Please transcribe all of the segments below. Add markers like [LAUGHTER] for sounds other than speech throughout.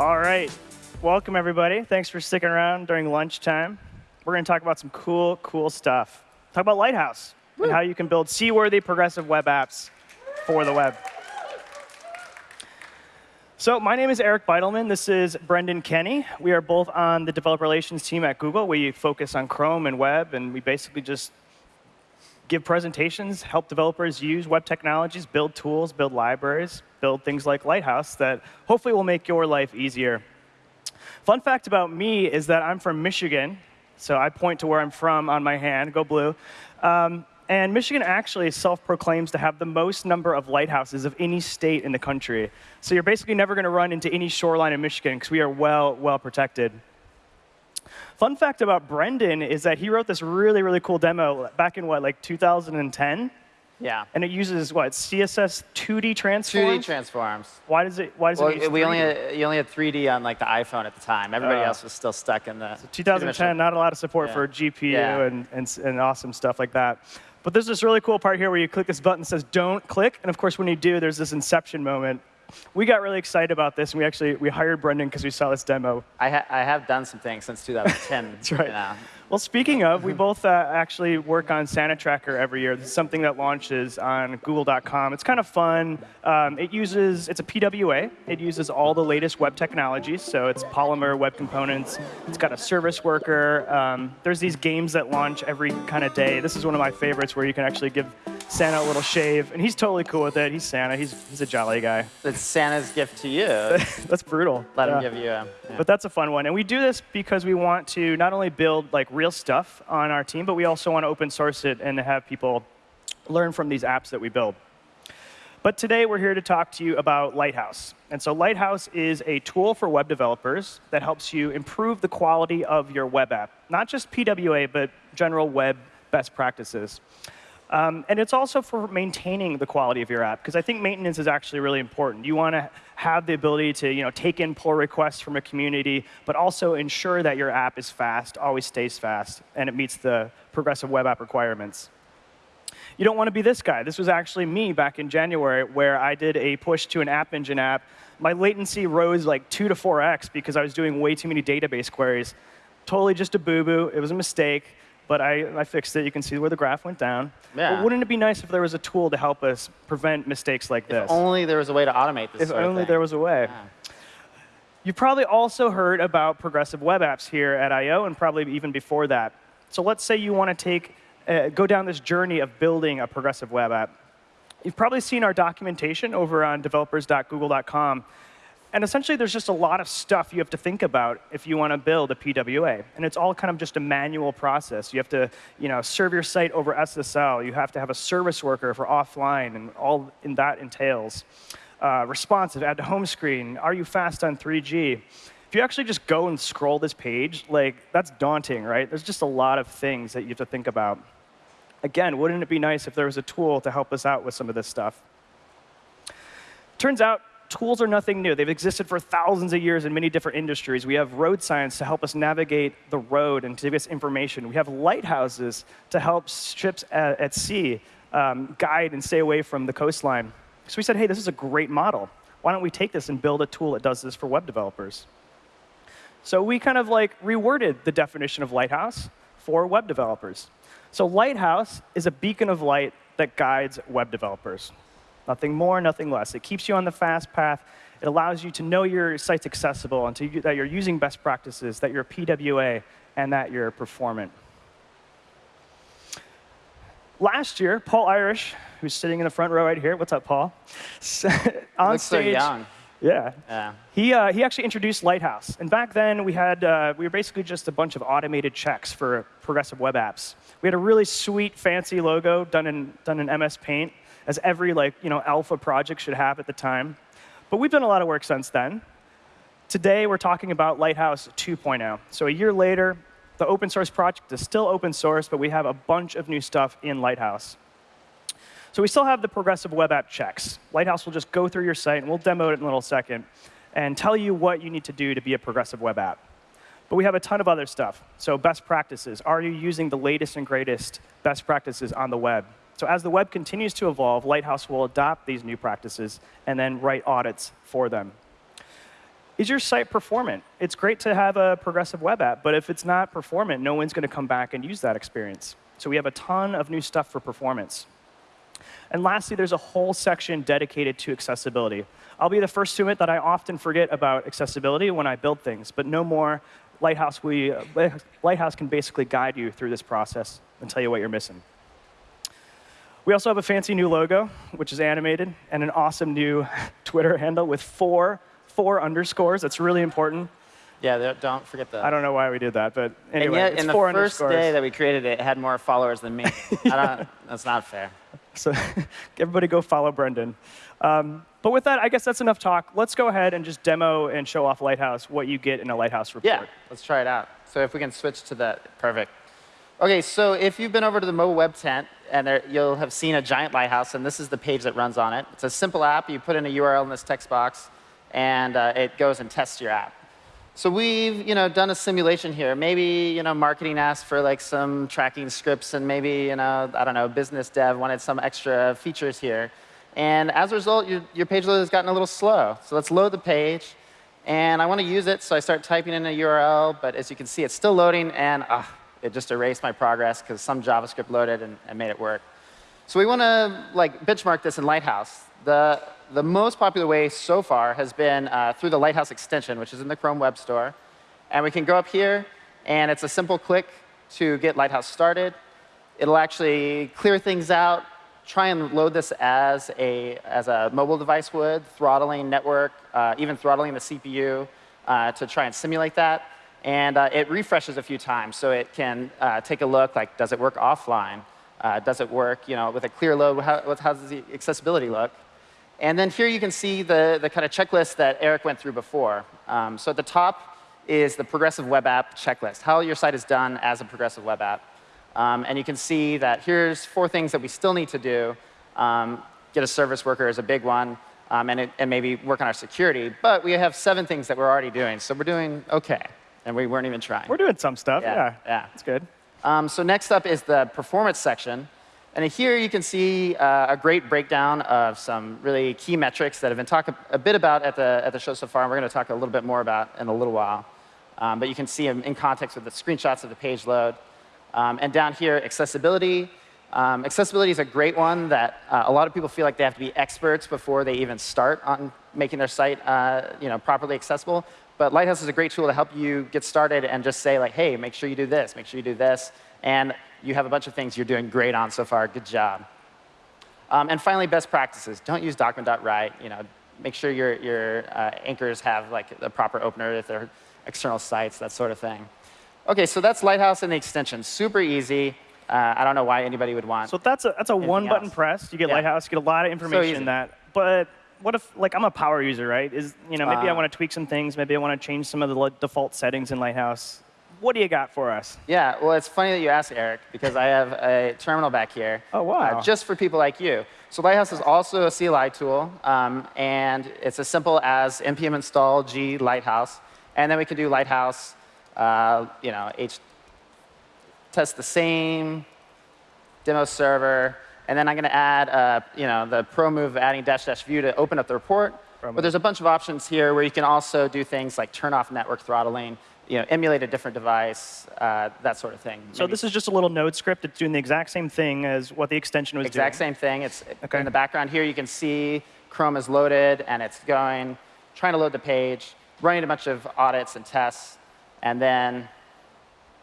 All right. Welcome, everybody. Thanks for sticking around during lunchtime. We're going to talk about some cool, cool stuff. Talk about Lighthouse and how you can build seaworthy progressive web apps for the web. So my name is Eric Bidelman. This is Brendan Kenny. We are both on the developer relations team at Google. We focus on Chrome and web, and we basically just give presentations, help developers use web technologies, build tools, build libraries, build things like Lighthouse that hopefully will make your life easier. Fun fact about me is that I'm from Michigan, so I point to where I'm from on my hand, go blue. Um, and Michigan actually self-proclaims to have the most number of lighthouses of any state in the country. So you're basically never going to run into any shoreline in Michigan because we are well, well protected. Fun fact about Brendan is that he wrote this really, really cool demo back in what, like 2010? Yeah. And it uses what CSS 2D transforms. 2D transforms. Why does it? Why does well, it? Use we 3D? only had, you only had 3D on like the iPhone at the time. Everybody Oh. else was still stuck in the 2010, not a lot of support Yeah. for GPU Yeah. and, and, and awesome stuff like that. But there's this really cool part here where you click this button that says don't click. And of course, when you do, there's this inception moment. We got really excited about this, and we actually we hired Brendan because we saw this demo. I, ha I have done some things since 2010. [LAUGHS] That's right. You know. Well, speaking of, we both uh, actually work on Santa Tracker every year. This is something that launches on Google.com. It's kind of fun. Um, it uses, it's a PWA. It uses all the latest web technologies. So it's Polymer web components. It's got a service worker. Um, there's these games that launch every kind of day. This is one of my favorites where you can actually give Santa a little shave, and he's totally cool with it. He's Santa. He's, he's a jolly guy. It's Santa's gift to you. [LAUGHS] That's brutal. Let him give you a. yeah. But that's a fun one. And we do this because we want to not only build like real stuff on our team, but we also want to open source it and have people learn from these apps that we build. But today we're here to talk to you about Lighthouse. And so Lighthouse is a tool for web developers that helps you improve the quality of your web app. Not just PWA, but general web best practices. Um, and it's also for maintaining the quality of your app, because I think maintenance is actually really important. You want to have the ability to you know, take in pull requests from a community, but also ensure that your app is fast, always stays fast, and it meets the progressive web app requirements. You don't want to be this guy. This was actually me back in January, where I did a push to an App Engine app. My latency rose like 2 to 4x because I was doing way too many database queries. Totally just a boo-boo. It was a mistake, but I, I fixed it. You can see where the graph went down. Yeah. But wouldn't it be nice if there was a tool to help us prevent mistakes like this? if only there was a way to automate this if only there was a way. Yeah. You've probably also heard about progressive web apps here at I/O, and probably even before that. So let's say you want to take, uh, go down this journey of building a progressive web app. You've probably seen our documentation over on developers.google.com. And essentially, there's just a lot of stuff you have to think about if you want to build a PWA. And it's all kind of just a manual process. You have to you know, serve your site over SSL. You have to have a service worker for offline, and all in that entails. Uh, responsive, add to home screen. Are you fast on 3G? If you actually just go and scroll this page, like that's daunting, right? There's just a lot of things that you have to think about. Again, wouldn't it be nice if there was a tool to help us out with some of this stuff? Turns out tools are nothing new. They've existed for thousands of years in many different industries. We have road signs to help us navigate the road and to give us information. We have lighthouses to help ships at, at sea um, guide and stay away from the coastline. So we said, hey, this is a great model. Why don't we take this and build a tool that does this for web developers? So we kind of like reworded the definition of lighthouse for web developers. So lighthouse is a beacon of light that guides web developers. Nothing more, nothing less. It keeps you on the fast path. It allows you to know your site's accessible and to, that you're using best practices, that you're PWA, and that you're performant. Last year, Paul Irish, who's sitting in the front row right here, what's up, Paul? [LAUGHS] on Looks so stage, young. yeah, Yeah. he, uh, he actually introduced Lighthouse. And back then, we, had, uh, we were basically just a bunch of automated checks for progressive web apps. We had a really sweet, fancy logo done in, done in MS Paint, as every like, you know, alpha project should have at the time. But we've done a lot of work since then. Today, we're talking about Lighthouse 2.0. So a year later, the open source project is still open source, but we have a bunch of new stuff in Lighthouse. So we still have the progressive web app checks. Lighthouse will just go through your site, and we'll demo it in a little second, and tell you what you need to do to be a progressive web app. But we have a ton of other stuff. So best practices. Are you using the latest and greatest best practices on the web? So as the web continues to evolve, Lighthouse will adopt these new practices and then write audits for them. is your site performant? It's great to have a progressive web app, but if it's not performant, no one's going to come back and use that experience. So we have a ton of new stuff for performance. And lastly, there's a whole section dedicated to accessibility. I'll be the first to admit that I often forget about accessibility when I build things, but no more. Lighthouse, we, uh, Lighthouse can basically guide you through this process and tell you what you're missing. We also have a fancy new logo, which is animated, and an awesome new [LAUGHS] Twitter handle with four, four underscores. That's really important. Yeah, don't forget that. I don't know why we did that, but anyway, and yet, it's in the first day that we created it, it had more followers than me. [LAUGHS] I don't, that's not fair. So [LAUGHS] everybody go follow Brendan. Um, but with that, I guess that's enough talk. Let's go ahead and just demo and show off Lighthouse, what you get in a Lighthouse report. Yeah, let's try it out. So if we can switch to that, perfect. OK, so if you've been over to the mobile web tent, and there, you'll have seen a giant lighthouse, and this is the page that runs on it. It's a simple app. You put in a URL in this text box, and uh, it goes and tests your app. So we've you know, done a simulation here. Maybe you know, marketing asked for like some tracking scripts, and maybe you know, I don't know, business dev wanted some extra features here. And as a result, your, your page load has gotten a little slow. So let's load the page. And I want to use it, so I start typing in a URL. But as you can see, it's still loading, and uh, it just erased my progress because some JavaScript loaded and, and, made it work. So we want to like benchmark this in Lighthouse. The, the most popular way so far has been uh, through the Lighthouse extension, which is in the Chrome Web Store. And we can go up here, and it's a simple click to get Lighthouse started. It'll actually clear things out, try and load this as a, as a mobile device would, throttling network, uh, even throttling the CPU uh, to try and simulate that. And uh, it refreshes a few times, so it can uh, take a look, like, does it work offline? Uh, does it work you know, with a clear load? How, how does the accessibility look? And then here you can see the, the kind of checklist that Eric went through before. Um, so at the top is the progressive web app checklist, how your site is done as a progressive web app. Um, and you can see that here's four things that we still need to do. Um, get a service worker is a big one, um, and, it, and maybe work on our security. But we have seven things that we're already doing, so we're doing OK. And we weren't even trying. We're doing some stuff, yeah. yeah. yeah. That's good. Um, so next up is the performance section. And here you can see uh, a great breakdown of some really key metrics that have been talked a bit about at the, at the show so far, and we're going to talk a little bit more about in a little while. Um, but you can see them in context with the screenshots of the page load. Um, and down here, accessibility. Um, accessibility is a great one that uh, a lot of people feel like they have to be experts before they even start on making their site uh, you know, properly accessible. But Lighthouse is a great tool to help you get started and just say, like, hey, make sure you do this, make sure you do this. And you have a bunch of things you're doing great on so far. Good job. Um, and finally, best practices. Don't use document.write. You know, make sure your, your uh, anchors have like a proper opener if they're external sites, that sort of thing. OK, so that's Lighthouse and the extension. Super easy. Uh, I don't know why anybody would want. So that's a, that's a one-button press. You get Yeah. Lighthouse, you get a lot of information in that. But what if, like, I'm a power user, right? Is you know, maybe I Uh. want to tweak some things. Maybe I want to change some of the default settings in Lighthouse. What do you got for us? Yeah, well, it's funny that you asked, Eric, because I have a terminal back here. Oh, wow. uh, just for people like you. So Lighthouse is also a CLI tool, um, and it's as simple as npm install g lighthouse, and then we can do lighthouse, uh, you know, h test the same demo server, and then I'm going to add, uh, you know, the pro move of adding dash dash view to open up the report. Pro But there's a bunch of options here where you can also do things like turn off network throttling, you know, emulate a different device, uh, that sort of thing. So this is just a little node script. It's doing the exact same thing as what the extension was exact doing. Exact same thing. It's Okay. in the background here. You can see Chrome is loaded and it's going, trying to load the page, running a bunch of audits and tests, and then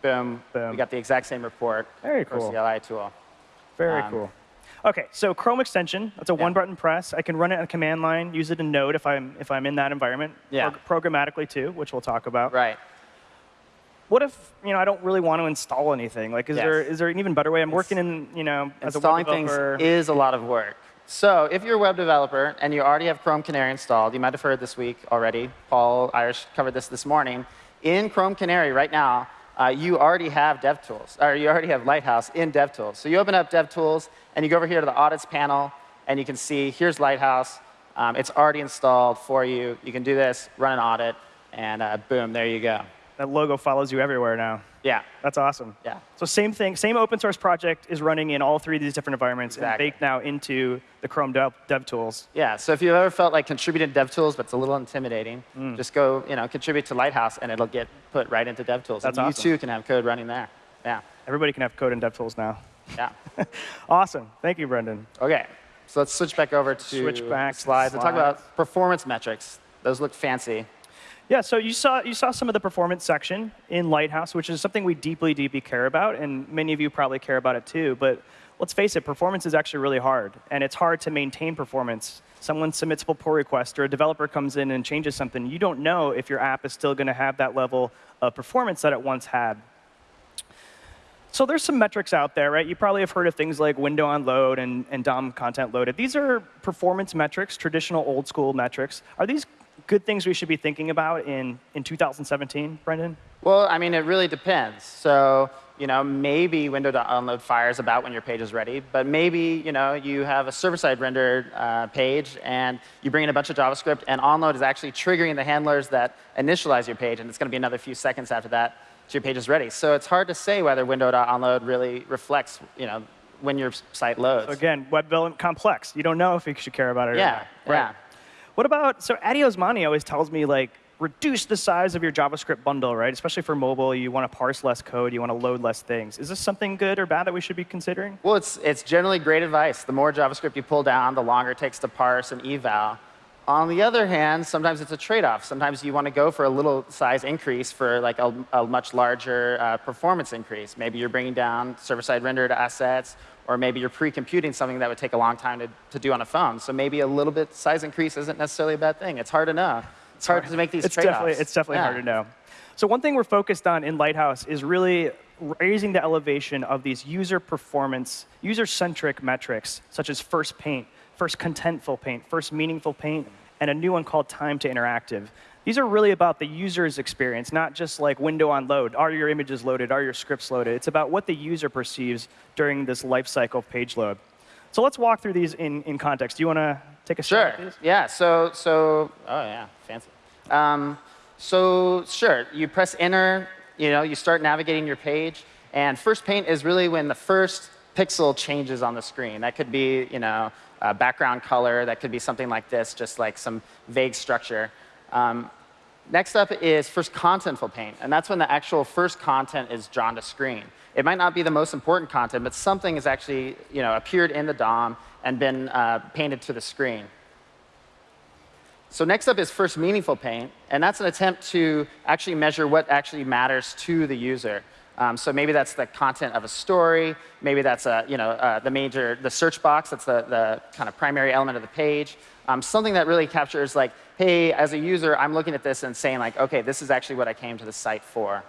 boom, Boom. we got the exact same report Very cool. CLI tool. Very Um, cool. OK, so Chrome extension. That's a Yeah. one-button press. I can run it on a command line, use it in Node if I'm if I'm in that environment. Yeah. Prog- programmatically too, which we'll talk about. Right. What if you know I don't really want to install anything? Like, is Yes. there is there an even better way? I'm working in you know as a Installing web things developer. is a lot of work. So if you're a web developer and you already have Chrome Canary installed, you might have heard this week already. Paul Irish covered this this morning. In Chrome Canary right now, uh, you already have DevTools, or you already have Lighthouse in DevTools. So you open up DevTools and you go over here to the audits panel, and you can see here's Lighthouse. Um, it's already installed for you. You can do this, run an audit, and uh, boom, there you go. That logo follows you everywhere now. Yeah. That's awesome. Yeah. So same thing, same open source project is running in all three of these different environments Exactly. and baked now into the Chrome Dev, dev, tools. Yeah, so if you've ever felt like contributing to DevTools, but it's a little intimidating, Mm. just go, you know, contribute to Lighthouse, and it'll get put right into dev tools. That's and you too can have code running there. Yeah, Everybody can have code in dev tools now. yeah. [LAUGHS] Awesome. Thank you, Brendan. okay, so let's switch back over to Switch back to slides and talk about performance metrics. Those look fancy. Yeah, so you saw you saw some of the performance section in Lighthouse, which is something we deeply, deeply care about, and many of you probably care about it too. But let's face it, performance is actually really hard, and it's hard to maintain performance. Someone submits a pull request, or a developer comes in and changes something. You don't know if your app is still going to have that level of performance that it once had. So there's some metrics out there, right? You probably have heard of things like window on load and, and DOM content loaded. These are performance metrics, traditional old school metrics. Are these good things we should be thinking about in, in 2017, Brendan? Well, I mean, it really depends. So, you know, maybe window onload fires about when your page is ready, but maybe, you know, you have a server-side rendered uh, page and you bring in a bunch of JavaScript and onload is actually triggering the handlers that initialize your page, and it's going to be another few seconds after that till your page is ready. So it's hard to say whether window.onload really reflects, you know, when your site loads. So again, web development complex. You don't know if you should care about it or yeah, not. yeah. What about, so Addy Osmani always tells me, like, reduce the size of your JavaScript bundle, right? Especially for mobile, you want to parse less code, you want to load less things. Is this something good or bad that we should be considering? Well, it's, it's generally great advice. The more JavaScript you pull down, the longer it takes to parse and eval. On the other hand, sometimes it's a trade-off. Sometimes you want to go for a little size increase for like a, a much larger uh, performance increase. Maybe you're bringing down server-side rendered assets, or maybe you're pre-computing something that would take a long time to, to do on a phone. So maybe a little bit size increase isn't necessarily a bad thing. It's hard to know. It's hard to make these it's trade-offs. definitely, it's definitely Yeah. hard to know. So one thing we're focused on in Lighthouse is really raising the elevation of these user performance, user-centric metrics, such as first paint, first contentful paint, first meaningful paint, and a new one called time to interactive. These are really about the user's experience, not just like window on load. Are your images loaded? Are your scripts loaded? It's about what the user perceives during this life cycle of page load. So let's walk through these in, in context. Do you want to take a shot Sure. Yeah. So so oh yeah, fancy. Um, so sure, you press enter. You know, you start navigating your page, and first paint is really when the first pixel changes on the screen. That could be you know background color. That could be something like this, just like some vague structure. Um, Next up is first contentful paint, and that's when the actual first content is drawn to screen. It might not be the most important content, but something has actually you know, appeared in the DOM and been uh, painted to the screen. So next up is first meaningful paint, and that's an attempt to actually measure what actually matters to the user. Um, so maybe that's the content of a story. Maybe that's a, you know, uh, the major, the search box. That's the, the kind of primary element of the page. Um, something that really captures like, hey, as a user, I'm looking at this and saying like, OK, this is actually what I came to the site for.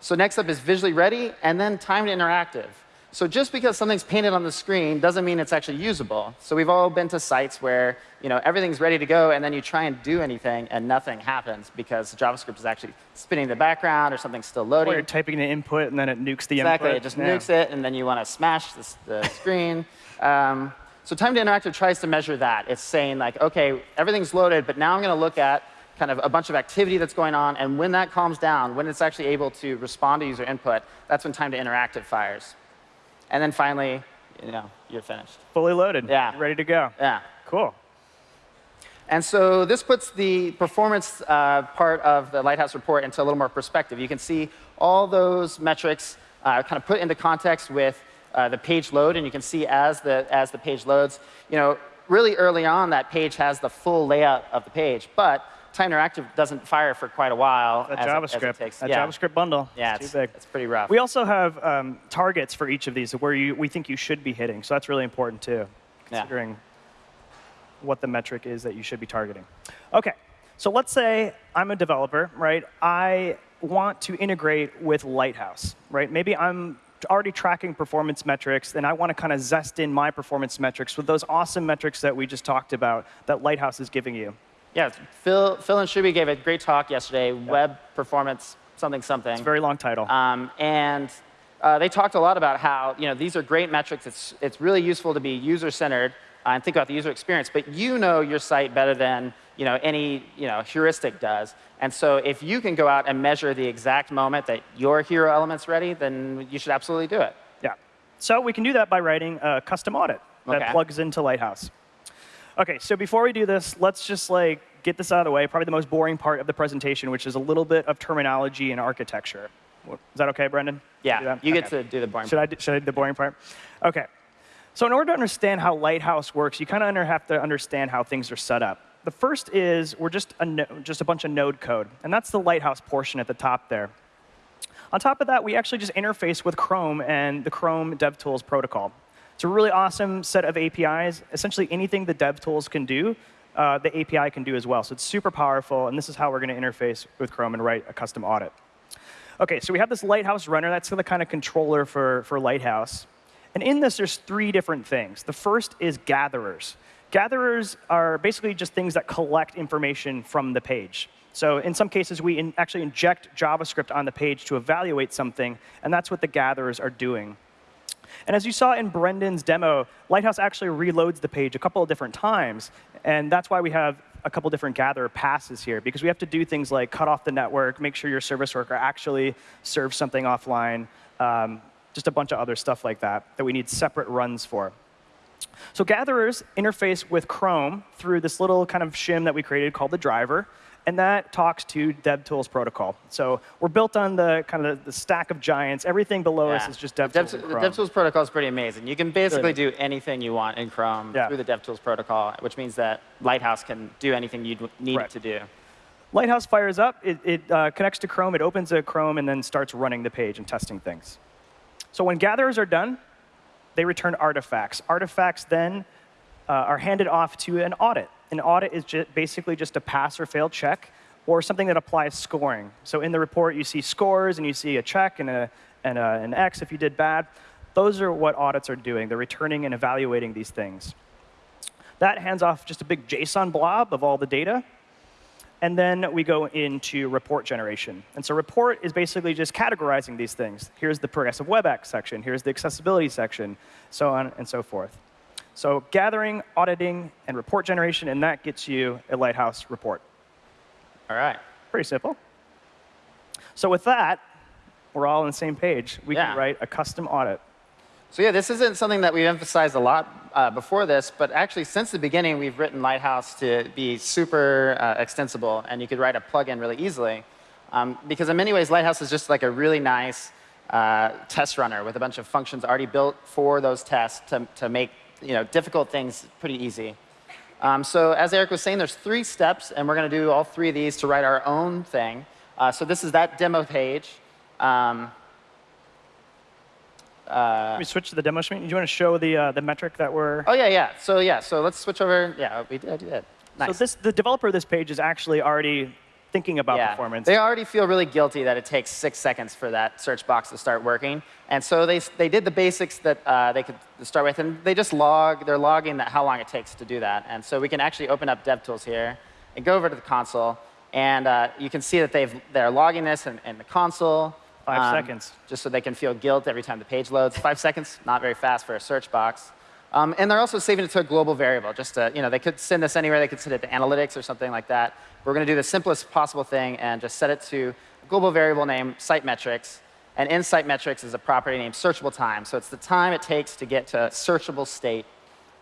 So next up is visually ready, and then timed interactive. So just because something's painted on the screen doesn't mean it's actually usable. So we've all been to sites where you know, everything's ready to go, and then you try and do anything, and nothing happens because JavaScript is actually spinning in the background or something's still loading. Or you're typing the input and then it nukes the Exactly, input. it just Yeah. nukes it, and then you want to smash this, the [LAUGHS] screen. Um, so time to interactive tries to measure that. It's saying like, OK, everything's loaded, but now I'm going to look at kind of a bunch of activity that's going on, and when that calms down, when it's actually able to respond to user input, that's when time to interactive fires. And then finally, you know, you're finished. Fully loaded. Yeah. Ready to go. Yeah. Cool. And so this puts the performance uh, part of the Lighthouse report into a little more perspective. You can see all those metrics uh, kind of put into context with uh, the page load, and you can see as the, as the page loads, you know, really early on, that page has the full layout of the page, but Time Interactive doesn't fire for quite a while. That as it- JavaScript. takes- that yeah. JavaScript bundle. Yeah, it's it's, too big. it's pretty rough. We also have um, targets for each of these where you, we think you should be hitting. So that's really important too, Yeah. considering what the metric is that you should be targeting. OK, so let's say I'm a developer, right? I want to integrate with Lighthouse, right? Maybe I'm already tracking performance metrics, and I want to kind of zest in my performance metrics with those awesome metrics that we just talked about that Lighthouse is giving you. Yeah, Phil, Phil and Shubhie gave a great talk yesterday, web performance something something. It's a very long title. Um, and uh, they talked a lot about how you know these are great metrics. It's it's really useful to be user centered uh, and think about the user experience. But you know your site better than you know, any you know, heuristic does. And so if you can go out and measure the exact moment that your hero element's ready, then you should absolutely do it. Yeah. So we can do that by writing a custom audit that Okay. plugs into Lighthouse. OK, so before we do this, let's just like get this out of the way. Probably the most boring part of the presentation, which is a little bit of terminology and architecture. Is that OK, Brendan? Yeah, you get Okay. to do the boring Should I, do- should I do the boring part? OK. So in order to understand how Lighthouse works, you kind of have to understand how things are set up. The first is we're just a, just a bunch of node code, and that's the Lighthouse portion at the top there. On top of that, we actually just interface with Chrome and the Chrome DevTools protocol. It's a really awesome set of APIs. Essentially, anything the DevTools can do, uh, the API can do as well. So it's super powerful, and this is how we're going to interface with Chrome and write a custom audit. OK, so we have this Lighthouse runner. That's the kind of controller for, for Lighthouse. And in this, there's three different things. The first is gatherers. Gatherers are basically just things that collect information from the page. So in some cases, we in actually inject JavaScript on the page to evaluate something, and that's what the gatherers are doing. And as you saw in Brendan's demo, Lighthouse actually reloads the page a couple of different times. And that's why we have a couple different gather passes here, because we have to do things like cut off the network, make sure your service worker actually serves something offline, um, just a bunch of other stuff like that that we need separate runs for. So gatherers interface with Chrome through this little kind of shim that we created called the driver, and that talks to DevTools protocol. So we're built on the kind of the stack of giants. Everything below us is just DevTools. Dev- the DevTools protocol is pretty amazing. You can basically do anything you want in Chrome Yeah. through the DevTools protocol, which means that Lighthouse can do anything you need Right. it to do. Lighthouse fires up, it, it uh, connects to Chrome, it opens a Chrome, and then starts running the page and testing things. So when gatherers are done, they return artifacts. Artifacts then uh, are handed off to an audit. An audit is ju- basically just a pass or fail check or something that applies scoring. So in the report, you see scores and you see a check and, a, and a, an X if you did bad. Those are what audits are doing. They're returning and evaluating these things. That hands off just a big JSON blob of all the data. And then we go into report generation. And so report is basically just categorizing these things. Here's the progressive web apps section. Here's the accessibility section, so on and so forth. So gathering, auditing, and report generation, and that gets you a Lighthouse report. All right. Pretty simple. So with that, we're all on the same page. We Yeah. can write a custom audit. So yeah, this isn't something that we've emphasized a lot uh, before this, but actually since the beginning, we've written Lighthouse to be super uh, extensible, and you could write a plugin really easily. Um, because in many ways, Lighthouse is just like a really nice uh, test runner with a bunch of functions already built for those tests to, to make you know, difficult things pretty easy. Um, so as Eric was saying, there's three steps, and we're going to do all three of these to write our own thing. Uh, so this is that demo page. Um, Let me switch to the demo screen. Do you want to show the, uh, the metric that we're... Oh yeah, yeah. So yeah, so let's switch over. Yeah, we did. I did. Nice. So this, the developer of this page is actually already thinking about yeah. performance. They already feel really guilty that it takes six seconds for that search box to start working, and so they they did the basics that uh, they could start with, and they just log. They're logging that how long it takes to do that, and so we can actually open up DevTools here and go over to the console, and uh, you can see that they've they're logging this in, in the console. Five um, seconds. Just so they can feel guilt every time the page loads. Five seconds, not very fast for a search box. Um, and they're also saving it to a global variable. Just to, you know, they could send this anywhere. They could send it to analytics or something like that. We're going to do the simplest possible thing and just set it to a global variable named site metrics. And in site metrics is a property named searchable time. So it's the time it takes to get to a searchable state.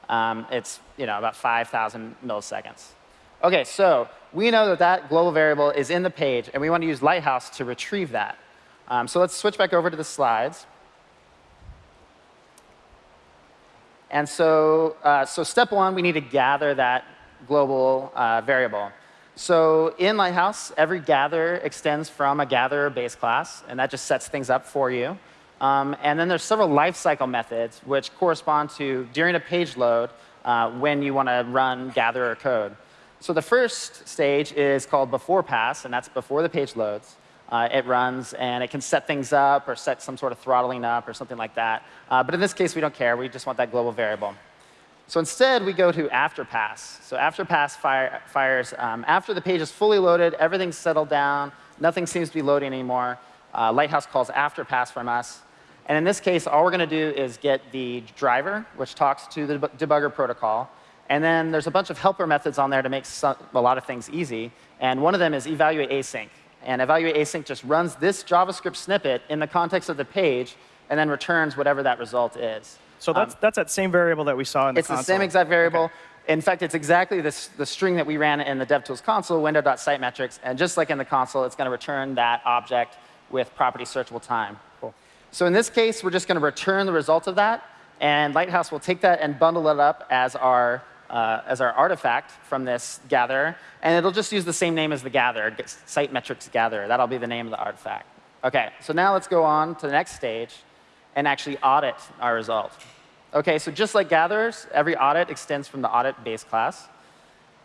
Um, it's you know about 5,000 milliseconds. OK, so we know that that global variable is in the page, and we want to use Lighthouse to retrieve that. Um, so let's switch back over to the slides. And so, uh, so step one, we need to gather that global uh, variable. So in Lighthouse, every gather extends from a gatherer base class, and that just sets things up for you. Um, and then there's several lifecycle methods which correspond to during a page load uh, when you want to run gatherer code. So the first stage is called before pass, and that's before the page loads. Uh, it runs, and it can set things up or set some sort of throttling up or something like that. Uh, but in this case, we don't care. We just want that global variable. So instead, we go to after pass. So after pass fire, fires um, after the page is fully loaded, everything's settled down, nothing seems to be loading anymore. Uh, Lighthouse calls after pass from us. And in this case, all we're going to do is get the driver, which talks to the debugger protocol. And then there's a bunch of helper methods on there to make some, a lot of things easy. And one of them is evaluate async. And evaluate async just runs this JavaScript snippet in the context of the page and then returns whatever that result is. So that's, um, that's that same variable that we saw in the it's console. It's the same exact variable. Okay. In fact, it's exactly this, the string that we ran in the DevTools console, window.sitemetrics. And just like in the console, it's going to return that object with property searchable time. Cool. So in this case, we're just going to return the result of that. And Lighthouse will take that and bundle it up as our, uh, as our artifact from this gatherer. And it'll just use the same name as the gatherer, site metrics gatherer. That'll be the name of the artifact. OK, so now let's go on to the next stage and actually audit our result. OK, so just like gatherers, every audit extends from the audit base class.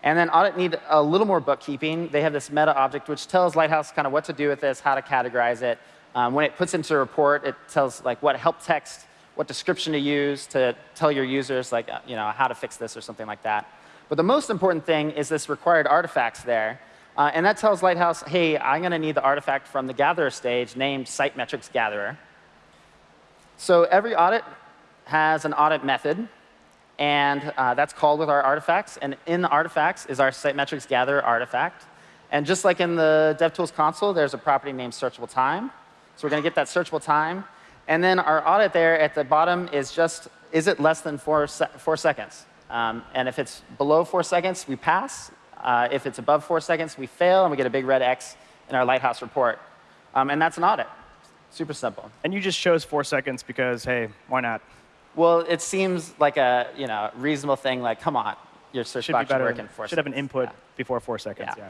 And then audit need a little more bookkeeping. They have this meta object, which tells Lighthouse kind of what to do with this, how to categorize it. Um, when it puts into a report, it tells like what help text, what description to use to tell your users like uh, you know how to fix this or something like that. But the most important thing is this required artifacts there. Uh, and that tells Lighthouse, hey, I'm going to need the artifact from the gatherer stage named site metrics gatherer. So every audit has an audit method. And uh, that's called with our artifacts. And in the artifacts is our site metrics gatherer artifact. And just like in the DevTools console, there's a property named searchable time. So we're going to get that searchable time. And then our audit there at the bottom is just, is it less than four, se four seconds? Um, and if it's below four seconds, we pass. Uh, if it's above four seconds, we fail, and we get a big red X in our Lighthouse report. Um, and that's an audit. Super simple. And you just chose four seconds because, hey, why not? Well, it seems like a you know reasonable thing. Like, come on, your search should box should work in four. Should have an input yeah. before four seconds. Yeah. yeah.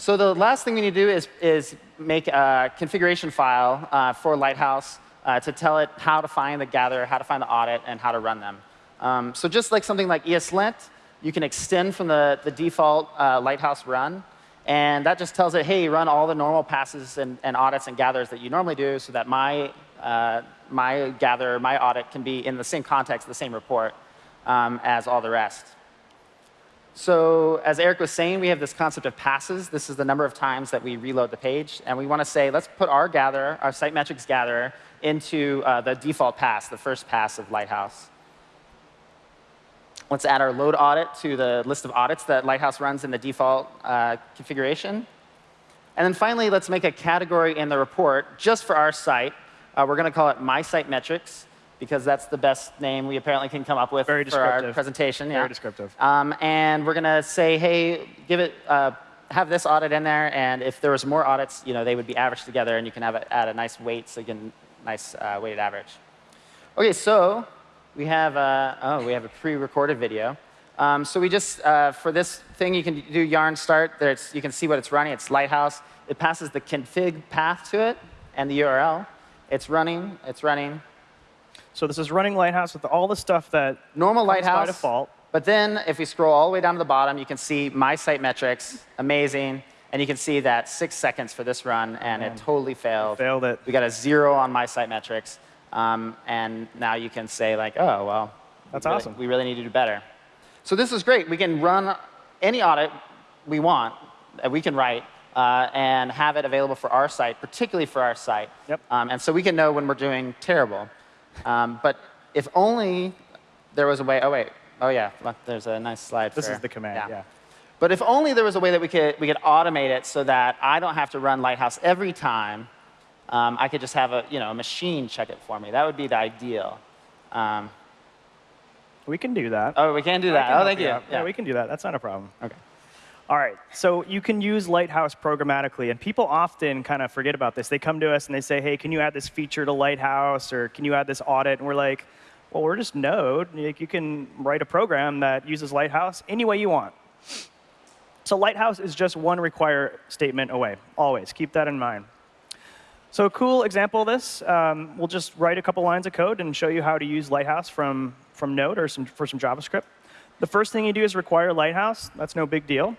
So the last thing we need to do is is make a configuration file uh, for Lighthouse uh, to tell it how to find the gather, how to find the audit, and how to run them. Um, so just like something like ESLint, you can extend from the, the default uh, Lighthouse run. And that just tells it, hey, run all the normal passes and, and audits and gathers that you normally do so that my uh, my gather, my audit can be in the same context, the same report um, as all the rest. So as Eric was saying, we have this concept of passes. This is the number of times that we reload the page. And we want to say, let's put our gatherer, our site metrics gatherer, into uh, the default pass, the first pass of Lighthouse. Let's add our load audit to the list of audits that Lighthouse runs in the default uh, configuration. And then finally, let's make a category in the report just for our site uh, we're going to call it My Site Metrics because that's the best name we apparently can come up with Very for our presentation. Very yeah. descriptive. Um, and we're going to say, hey, give it, uh, have this audit in there, and if there was more audits, you know, they would be averaged together, and you can have it, add a nice weight, so you can nice uh, weighted average. OK, so we have a, oh, we have a pre-recorded video. Um, so we just, uh, for this thing, you can do yarn start. There's, you can see what it's running. It's Lighthouse. It passes the config path to it and the URL. It's running. It's running. So this is running Lighthouse with all the stuff that normal Lighthouse by default. But then if we scroll all the way down to the bottom, you can see my site metrics, amazing. And you can see that six seconds for this run, and it totally failed. Failed it. We got a zero on my site metrics. Um, and now you can say, like, oh, well, that's we really, awesome. We really need to do better. So this is great. We can run any audit we want that we can write uh, and have it available for our site, particularly for our site. Yep. Um, and so we can know when we're doing terrible. Um, but if only there was a way, oh, wait, oh, yeah, there's a nice slide This for, is the command, yeah. yeah. But if only there was a way that we could, we could automate it so that I don't have to run Lighthouse every time. Um, I could just have a, you know, a machine check it for me. That would be the ideal. Um, we can do that. Oh, we can do that. Can oh, thank you. Yeah. yeah, we can do that. That's not a problem. OK. All right, so you can use Lighthouse programmatically, and people often kind of forget about this. They come to us and they say, hey, can you add this feature to Lighthouse, or can you add this audit? And we're like, well, we're just Node. You can write a program that uses Lighthouse any way you want. So Lighthouse is just one require statement away, always. Keep that in mind. So a cool example of this, um, we'll just write a couple lines of code and show you how to use Lighthouse from, from Node or some, for some JavaScript. The first thing you do is require Lighthouse. That's no big deal.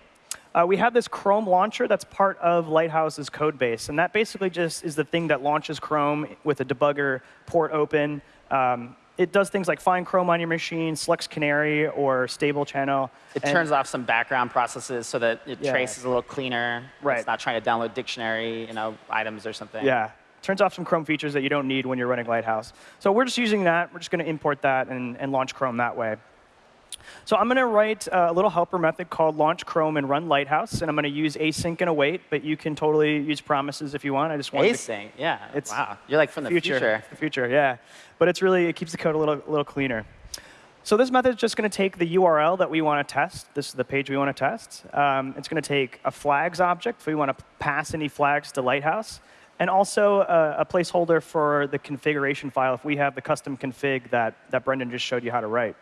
Uh, we have this Chrome launcher that's part of Lighthouse's code base. And that basically just is the thing that launches Chrome with a debugger port open. Um, it does things like find Chrome on your machine, selects Canary or stable channel. It turns off some background processes so that it yeah. traces a little cleaner. Right. It's not trying to download dictionary you know, items or something. Yeah. Turns off some Chrome features that you don't need when you're running Lighthouse. So we're just using that. We're just going to import that and, and launch Chrome that way. So I'm going to write a little helper method called launch Chrome and run Lighthouse, and I'm going to use async and await, but you can totally use promises if you want. I just want to. async, yeah. It's wow, you're like from the future. future. The future, yeah. But it's really it keeps the code a little little cleaner. So this method is just going to take the URL that we want to test. This is the page we want to test. Um, it's going to take a flags object if we want to pass any flags to Lighthouse, and also a, a, placeholder for the configuration file if we have the custom config that, that Brendan just showed you how to write.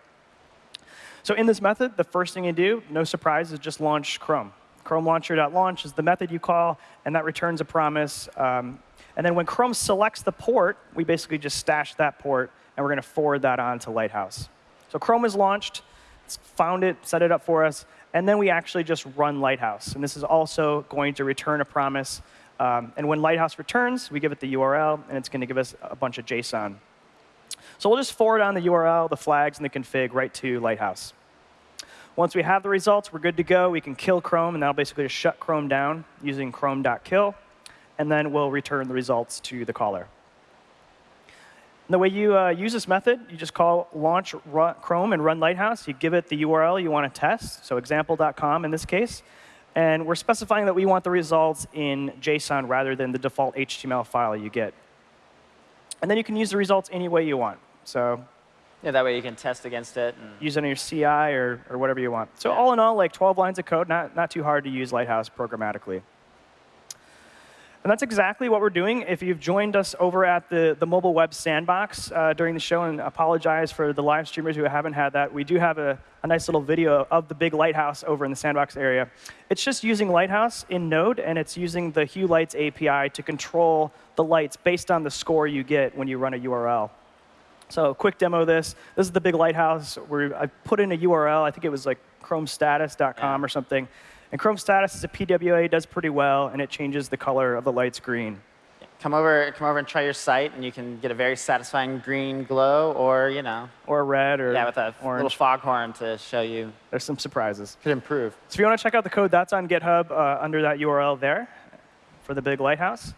So in this method, the first thing you do, no surprise, is just launch Chrome. Chrome launcher.launch is the method you call, and that returns a promise. Um, and then when Chrome selects the port, we basically just stash that port, and we're going to forward that on to Lighthouse. So Chrome is launched, it's found it, set it up for us, and then we actually just run Lighthouse. And this is also going to return a promise. Um, and when Lighthouse returns, we give it the URL, and it's going to give us a bunch of JSON. So we'll just forward on the URL, the flags, and the config right to Lighthouse. Once we have the results, we're good to go. We can kill Chrome, and that'll basically just shut Chrome down using chrome.kill. And then we'll return the results to the caller. And the way you uh, use this method, you just call launch Chrome and run Lighthouse. You give it the URL you want to test, so example.com in this case. And we're specifying that we want the results in JSON rather than the default HTML file you get. And then you can use the results any way you want. So yeah, that way you can test against it. use it on your CI or, or whatever you want. So yeah. all in all, like 12 lines of code, not, not too hard to use Lighthouse programmatically. And that's exactly what we're doing. If you've joined us over at the, the mobile web sandbox uh, during the show, and apologize for the live streamers who haven't had that, we do have a, a nice little video of the big Lighthouse over in the sandbox area. It's just using Lighthouse in Node, and it's using the Hue Lights API to control the lights based on the score you get when you run a URL. So quick demo of this. This is the big Lighthouse where I put in a URL. I think it was like chromestatus.com yeah. or something. And Chrome Status is a PWA, it does pretty well, and it changes the color of the lights green. Come over, come over and try your site, and you can get a very satisfying green glow, or you know, or red, or yeah, with a orange. little foghorn to show you. There's some surprises. Could improve. So if you want to check out the code, that's on GitHub uh, under that URL there for the big lighthouse.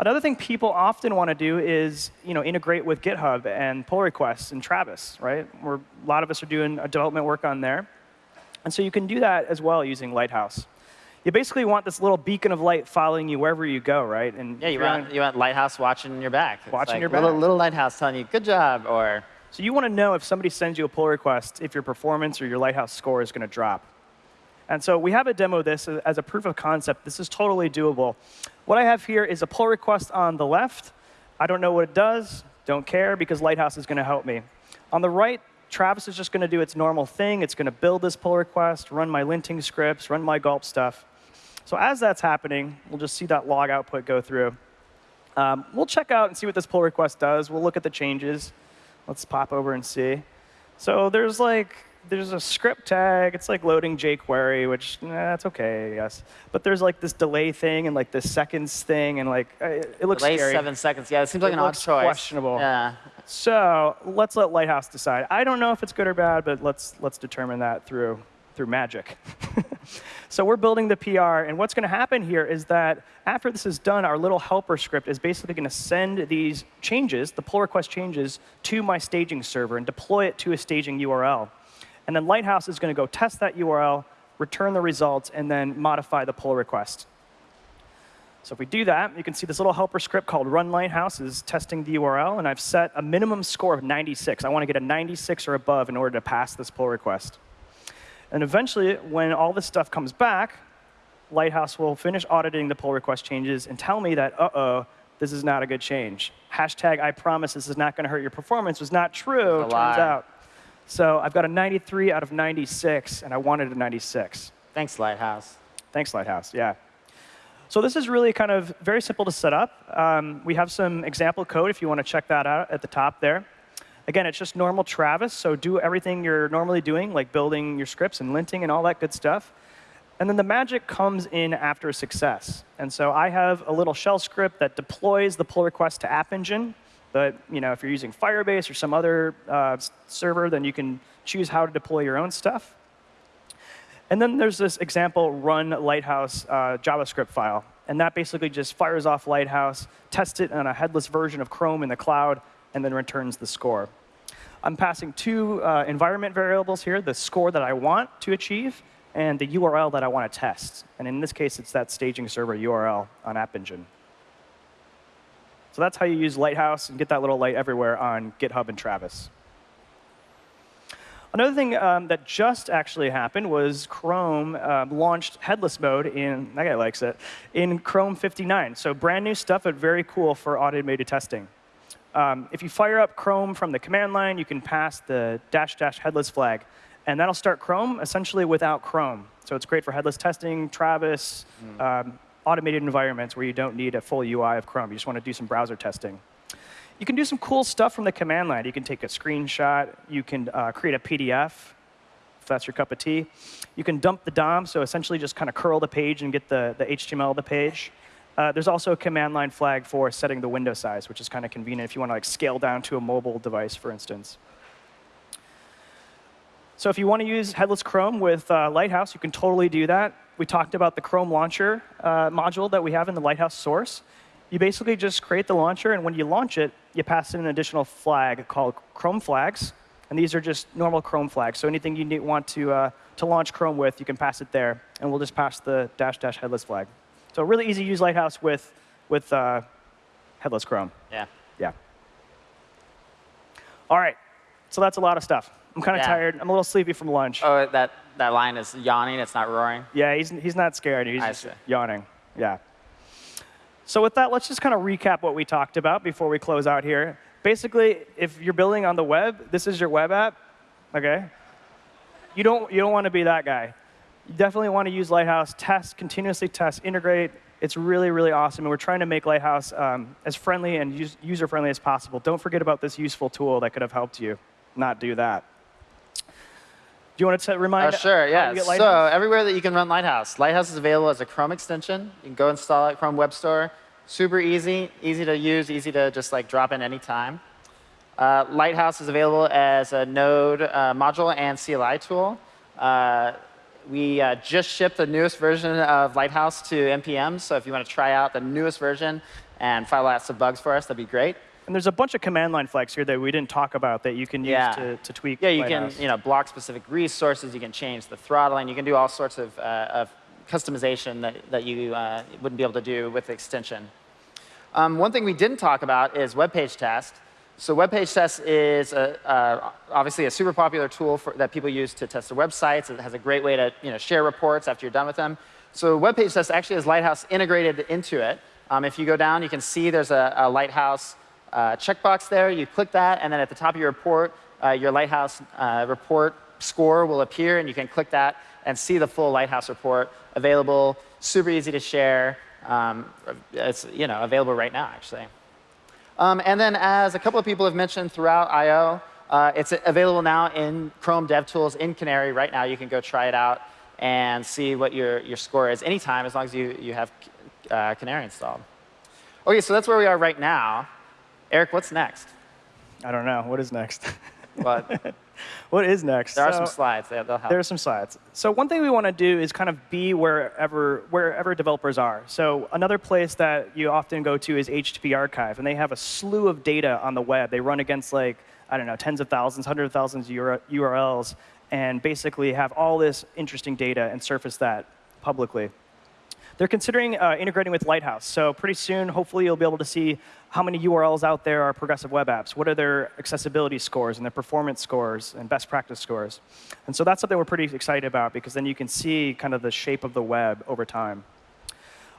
Another thing people often want to do is you know, integrate with GitHub and pull requests and Travis, right? Where a lot of us are doing development work on there. And so you can do that as well using Lighthouse. You basically want this little beacon of light following you wherever you go, right? And yeah, you want, on, you want Lighthouse watching your back. It's watching like your back. Little, little Lighthouse telling you, good job, or... So you want to know if somebody sends you a pull request, if your performance or your Lighthouse score is going to drop. And so we have a demo of this as a proof of concept. This is totally doable. What I have here is a pull request on the left. I don't know what it does. Don't care, because Lighthouse is going to help me. On the right, Travis is just going to do its normal thing. It's going to build this pull request, run my linting scripts, run my gulp stuff. So as that's happening, we'll just see that log output go through. Um, we'll check out and see what this pull request does. We'll look at the changes. Let's pop over and see. So there's like there's a script tag. It's like loading jQuery, which eh, that's okay, I guess. But there's like this delay thing and like this seconds thing, and like uh, it looks delay scary. seven seconds. Yeah, it seems like it an odd choice. Questionable. Yeah. So let's let Lighthouse decide. I don't know if it's good or bad, but let's let's determine that through through magic. [LAUGHS] so we're building the PR, and what's going to happen here is that after this is done, our little helper script is basically going to send these changes, the pull request changes, to my staging server and deploy it to a staging URL. And then Lighthouse is going to go test that URL, return the results, and then modify the pull request. So if we do that, you can see this little helper script called run Lighthouse is testing the URL, and I've set a minimum score of 96. I want to get a 96 or above in order to pass this pull request. And eventually, when all this stuff comes back, Lighthouse will finish auditing the pull request changes and tell me that, uh-oh, this is not a good change. Hashtag I promise this is not going to hurt your performance was not true, turns out. So I've got a 93 out of 96, and I wanted a 96. Thanks, Lighthouse. Thanks, Lighthouse, yeah. So this is really kind of very simple to set up. Um, we have some example code if you want to check that out at the top there. Again, it's just normal Travis, so do everything you're normally doing, like building your scripts and linting and all that good stuff. And then the magic comes in after a success. And so I have a little shell script that deploys the pull request to App Engine. But you know, if you're using Firebase or some other uh, server, then you can choose how to deploy your own stuff. And then there's this example run Lighthouse uh, JavaScript file. And that basically just fires off Lighthouse, tests it on a headless version of Chrome in the cloud, and then returns the score. I'm passing two uh, environment variables here, the score that I want to achieve and the URL that I want to test. And in this case, it's that staging server URL on App Engine. So that's how you use Lighthouse and get that little light everywhere on GitHub and Travis. Another thing um, that just actually happened was Chrome um, launched headless mode in, that guy likes it, in Chrome 59. So brand new stuff, but very cool for automated testing. Um, if you fire up Chrome from the command line, you can pass the dash dash headless flag. And that'll start Chrome essentially without Chrome. So it's great for headless testing, Travis, mm. Automated environments where you don't need a full UI of Chrome. You just want to do some browser testing. You can do some cool stuff from the command line. You can take a screenshot. You can uh, create a PDF, if that's your cup of tea. You can dump the DOM, so essentially just kind of curl the page and get the, the HTML of the page. Uh, there's also a command line flag for setting the window size, which is kind of convenient if you want to like scale down to a mobile device, for instance. So if you want to use headless Chrome with uh, Lighthouse, you can totally do that. We talked about the Chrome launcher uh, module that we have in the Lighthouse source. You basically just create the launcher, and when you launch it, you pass in an additional flag called Chrome flags. And these are just normal Chrome flags. So anything you need, want to, uh, to launch Chrome with, you can pass it there. And we'll just pass the dash dash headless flag. So really easy to use Lighthouse with, with uh, headless Chrome. Yeah. Yeah. All right. So that's a lot of stuff. I'm kind of Yeah. tired. I'm a little sleepy from lunch. Oh, that, that line is yawning. It's not roaring. Yeah, he's, he's not scared. He's I just see. yawning. Yeah. So with that, let's just kind of recap what we talked about before we close out here. Basically, if you're building on the web, this is your web app, okay? You don't, you don't want to be that guy. You definitely want to use Lighthouse, test, continuously test, integrate. It's really, really awesome, and we're trying to make Lighthouse um, as friendly and user-friendly as possible. Don't forget about this useful tool that could have helped you not do that. Do you want to remind Oh, sure, yeah. So everywhere that you can run Lighthouse, Lighthouse is available as a Chrome extension. You can go install it, Chrome Web Store. Super easy, easy to use, easy to just like drop in anytime. Uh, Lighthouse is available as a Node uh, module and CLI tool. Uh, we uh, just shipped the newest version of Lighthouse to NPM, so if you want to try out the newest version and file lots of bugs for us, that'd be great. And there's a bunch of command line flags here that we didn't talk about that you can use Yeah. to, to tweak. Yeah, you Lighthouse. can you know block specific resources. You can change the throttling. You can do all sorts of, uh, of customization that, that you uh, wouldn't be able to do with the extension. Um, one thing we didn't talk about is web page test. So web page test is a, uh, obviously a super popular tool for, that people use to test their websites. It has a great way to you know, share reports after you're done with them. So web page test actually has Lighthouse integrated into it. Um, if you go down, you can see there's a, a Lighthouse uh, checkbox there. You click that, and then at the top of your report, uh, your Lighthouse uh, report score will appear, and you can click that and see the full Lighthouse report available. Super easy to share. Um, it's you know available right now, actually. Um, and then, as a couple of people have mentioned throughout I/O, uh, it's available now in Chrome DevTools in Canary right now. You can go try it out and see what your, your score is anytime, as long as you, you have uh, Canary installed. OK, so that's where we are right now. Eric, what's next? I don't know. What is next? [LAUGHS] But what is next? there are some slides. They- They'll help. There are some slides. So one thing we want to do is kind of be wherever wherever developers are. So another place that you often go to is HTTP Archive, and they have a slew of data on the web. They run against like I don't know, tens of thousands, hundreds of thousands of URLs, and basically have all this interesting data and surface that publicly. They're considering uh, integrating with Lighthouse. So pretty soon, hopefully, you'll be able to see how many URLs out there are progressive web apps. What are their accessibility scores and their performance scores and best practice scores? And so that's something we're pretty excited about because then you can see kind of the shape of the web over time.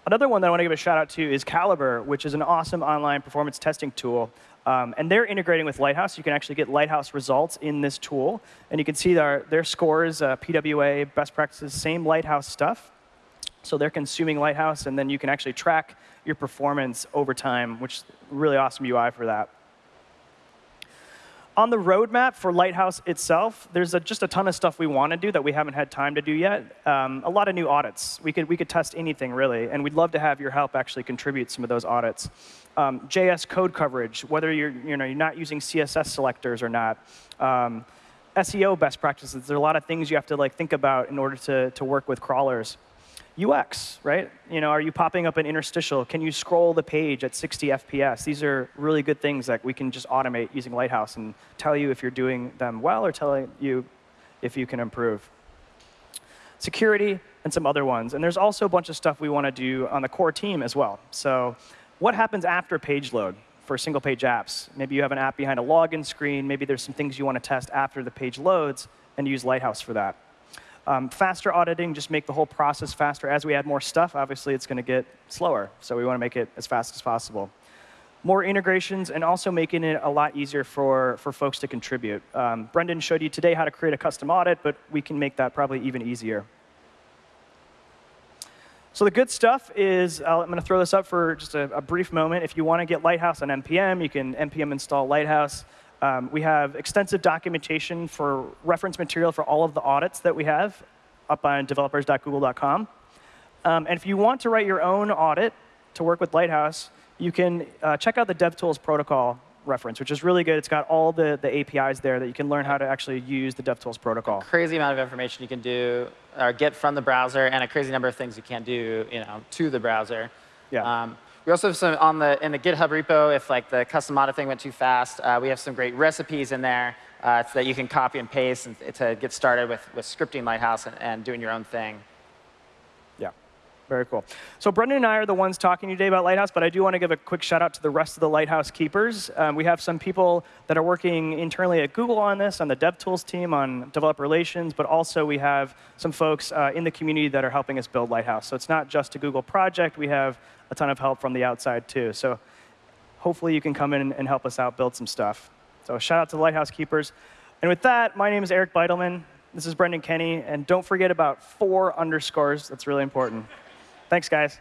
Another one that I want to give a shout out to is Calibre, which is an awesome online performance testing tool. Um, and they're integrating with Lighthouse. You can actually get Lighthouse results in this tool. And you can see their, their scores, uh, PWA, best practices, same Lighthouse stuff. So they're consuming Lighthouse, and then you can actually track your performance over time, which is really awesome UI for that. On the roadmap for Lighthouse itself, there's a, just a ton of stuff we want to do that we haven't had time to do yet. Um, a lot of new audits. We could, we could test anything, really, and we'd love to have your help actually contribute some of those audits. Um, JS code coverage, whether you're, you know, you're not using CSS selectors or not. Um, SEO best practices. There are a lot of things you have to like, think about in order to, to work with crawlers. UX, right? You know, are you popping up an interstitial? Can you scroll the page at 60 FPS? These are really good things that we can just automate using Lighthouse and tell you if you're doing them well or tell you if you can improve. Security and some other ones. And there's also a bunch of stuff we want to do on the core team as well. So what happens after page load for single page apps? Maybe you have an app behind a login screen. Maybe there's some things you want to test after the page loads and use Lighthouse for that. Um, faster auditing, just make the whole process faster. As we add more stuff, obviously it's going to get slower. So we want to make it as fast as possible. More integrations and also making it a lot easier for, for folks to contribute. Um, Brendan showed you today how to create a custom audit, but we can make that probably even easier. So the good stuff is, uh, I'm going to throw this up for just a, a brief moment. If you want to get Lighthouse on NPM, you can NPM install Lighthouse. Um, we have extensive documentation for reference material for all of the audits that we have up on developers.google.com. Um, and if you want to write your own audit to work with Lighthouse, you can uh, check out the DevTools protocol reference, which is really good. It's got all the, the APIs there that you can learn how to actually use the DevTools protocol. Crazy amount of information you can do or get from the browser, and a crazy number of things you can't do, you know, to the browser. Yeah. Um, we also have some on the in the GitHub repo. If like the custom audit thing went too fast, uh, we have some great recipes in there uh, that you can copy and paste and, to get started with with scripting Lighthouse and, and doing your own thing. Very cool. So Brendan and I are the ones talking today about Lighthouse, but I do want to give a quick shout out to the rest of the Lighthouse keepers. Um, we have some people that are working internally at Google on this, on the DevTools team, on developer relations, but also we have some folks uh, in the community that are helping us build Lighthouse. So it's not just a Google project. We have a ton of help from the outside too. So hopefully you can come in and help us out build some stuff. So shout out to the Lighthouse Keepers. And with that, my name is Eric Bidelman. This is Brendan Kenny. And don't forget about four underscores. That's really important. Thanks, guys.